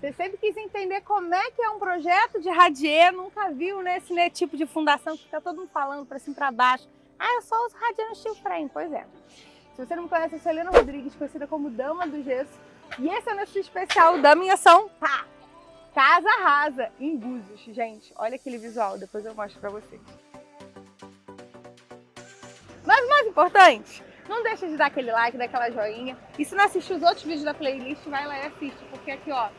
Você sempre quis entender como é que é um projeto de radier, nunca viu né, esse né, tipo de fundação que fica todo mundo falando para cima para baixo. Ah, eu só uso radier no steel frame. Pois é. Se você não me conhece, eu sou Helena Rodrigues, conhecida como Dama do Gesso. E esse é o nosso especial da minha ação, pá, Casa Rasa, em Búzios. Gente, olha aquele visual, depois eu mostro para vocês. Mas o mais importante, não deixa de dar aquele like, daquela joinha. E se não assistiu os outros vídeos da playlist, vai lá e assiste, porque aqui, ó,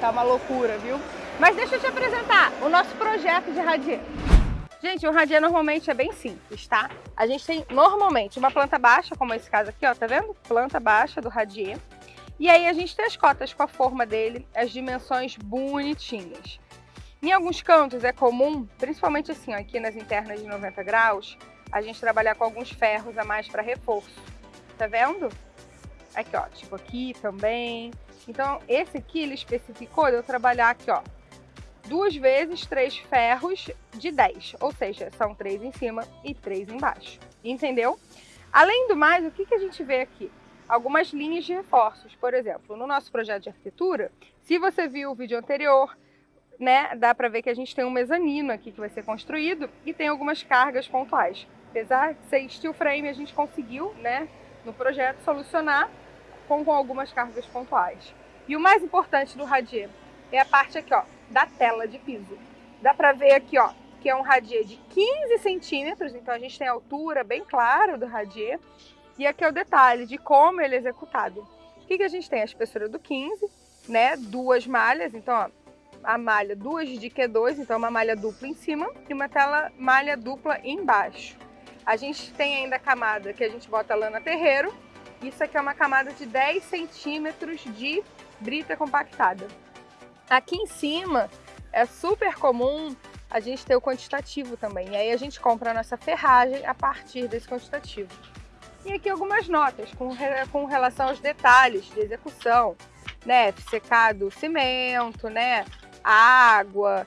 Tá uma loucura, viu? Mas deixa eu te apresentar o nosso projeto de radier. Gente, o radier normalmente é bem simples, tá? A gente tem normalmente uma planta baixa, como esse caso aqui, ó, tá vendo? Planta baixa do radier. E aí a gente tem as cotas com a forma dele, as dimensões bonitinhas. Em alguns cantos é comum, principalmente assim, ó, aqui nas internas de 90 graus, a gente trabalhar com alguns ferros a mais para reforço. Tá vendo? Aqui, ó, tipo aqui também. Então, esse aqui ele especificou de eu trabalhar aqui, ó, duas vezes três ferros de 10, ou seja, são três em cima e três embaixo, entendeu? Além do mais, o que, que a gente vê aqui? Algumas linhas de reforços, por exemplo, no nosso projeto de arquitetura, se você viu o vídeo anterior, né, dá para ver que a gente tem um mezanino aqui que vai ser construído e tem algumas cargas pontuais. Apesar de ser steel frame, a gente conseguiu, né, no projeto, solucionar com, com algumas cargas pontuais. E o mais importante do radier é a parte aqui, ó, da tela de piso. Dá para ver aqui, ó, que é um radier de 15 centímetros, então a gente tem a altura bem clara do radier. E aqui é o detalhe de como ele é executado. O que, que a gente tem? A espessura do 15, né, duas malhas, então ó, a malha duas de Q2, então uma malha dupla em cima e uma tela malha dupla embaixo. A gente tem ainda a camada que a gente bota lana terreiro, isso aqui é uma camada de 10 centímetros de brita compactada. Aqui em cima é super comum a gente ter o quantitativo também. E aí a gente compra a nossa ferragem a partir desse quantitativo. E aqui algumas notas com, com relação aos detalhes de execução, né? Secado cimento, né? água,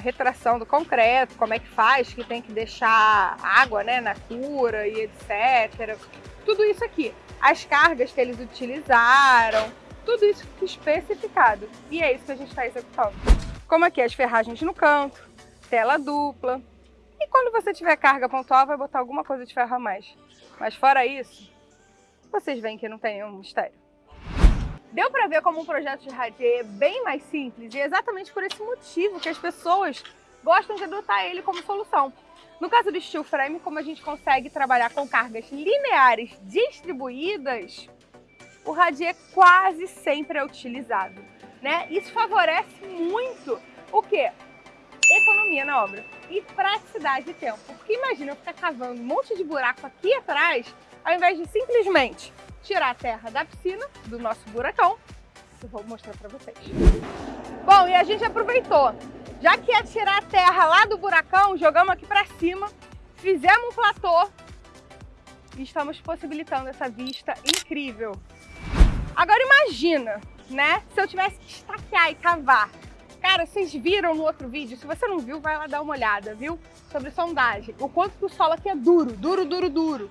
retração do concreto, como é que faz, que tem que deixar água né, na cura e etc. Tudo isso aqui as cargas que eles utilizaram, tudo isso especificado. E é isso que a gente está executando. Como aqui as ferragens no canto, tela dupla. E quando você tiver carga pontual, vai botar alguma coisa de ferro a mais. Mas fora isso, vocês veem que não tem nenhum mistério. Deu para ver como um projeto de radier é bem mais simples e é exatamente por esse motivo que as pessoas gostam de adotar ele como solução. No caso do steel frame, como a gente consegue trabalhar com cargas lineares distribuídas, o radier quase sempre é utilizado. Né? Isso favorece muito o quê? Economia na obra e praticidade de tempo. Porque imagina eu ficar cavando um monte de buraco aqui atrás, ao invés de simplesmente tirar a terra da piscina, do nosso buracão, eu vou mostrar para vocês. Bom, e a gente aproveitou já que ia tirar a terra lá do buracão, jogamos aqui para cima, fizemos um platô e estamos possibilitando essa vista incrível. Agora imagina, né, se eu tivesse que estaquear e cavar. Cara, vocês viram no outro vídeo, se você não viu, vai lá dar uma olhada, viu? Sobre sondagem, o quanto que o solo aqui é duro, duro, duro, duro.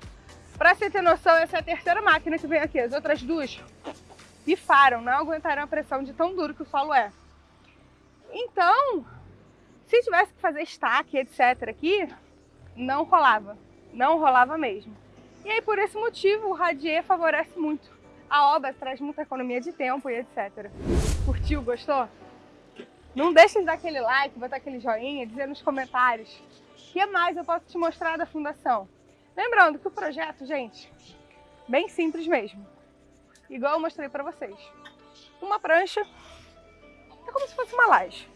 Pra você ter noção, essa é a terceira máquina que vem aqui, as outras duas pifaram, não aguentaram a pressão de tão duro que o solo é. Então, se tivesse que fazer estaque, etc. aqui, não rolava. Não rolava mesmo. E aí, por esse motivo, o Radier favorece muito. A obra traz muita economia de tempo e etc. Curtiu? Gostou? Não deixe de dar aquele like, botar aquele joinha, dizer nos comentários o que mais eu posso te mostrar da Fundação. Lembrando que o projeto, gente, bem simples mesmo. Igual eu mostrei para vocês. Uma prancha é como se fosse uma laje.